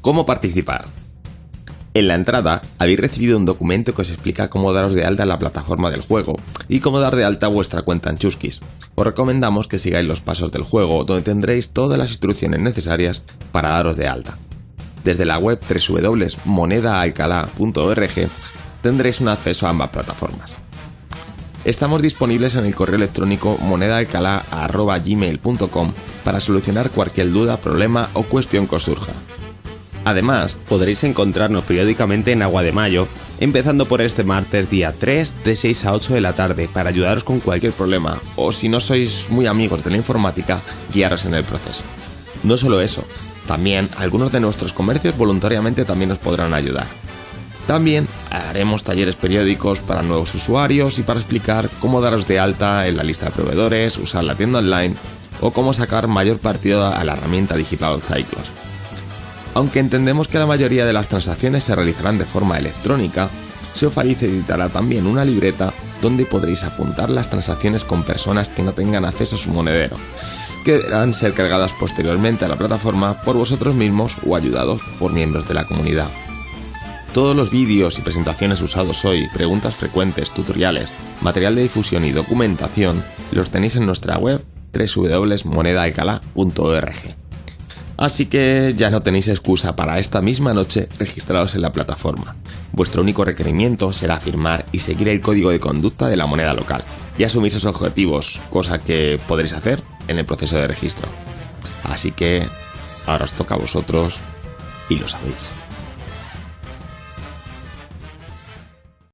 ¿Cómo participar? En la entrada habéis recibido un documento que os explica cómo daros de alta en la plataforma del juego y cómo dar de alta vuestra cuenta en Chuskis. Os recomendamos que sigáis los pasos del juego donde tendréis todas las instrucciones necesarias para daros de alta. Desde la web www.monedaalcalá.org tendréis un acceso a ambas plataformas. Estamos disponibles en el correo electrónico monedaalcalá.gmail.com para solucionar cualquier duda, problema o cuestión que os surja. Además, podréis encontrarnos periódicamente en Agua de Mayo, empezando por este martes día 3 de 6 a 8 de la tarde para ayudaros con cualquier problema o si no sois muy amigos de la informática, guiaros en el proceso. No solo eso, también algunos de nuestros comercios voluntariamente también nos podrán ayudar. También haremos talleres periódicos para nuevos usuarios y para explicar cómo daros de alta en la lista de proveedores, usar la tienda online o cómo sacar mayor partido a la herramienta digital Cyclos. Aunque entendemos que la mayoría de las transacciones se realizarán de forma electrónica, se facilitará también una libreta donde podréis apuntar las transacciones con personas que no tengan acceso a su monedero, que deberán ser cargadas posteriormente a la plataforma por vosotros mismos o ayudados por miembros de la comunidad. Todos los vídeos y presentaciones usados hoy, preguntas frecuentes, tutoriales, material de difusión y documentación los tenéis en nuestra web www.monedaalcalá.org. Así que ya no tenéis excusa para esta misma noche registraros en la plataforma. Vuestro único requerimiento será firmar y seguir el código de conducta de la moneda local y asumir esos objetivos, cosa que podréis hacer en el proceso de registro. Así que ahora os toca a vosotros y lo sabéis.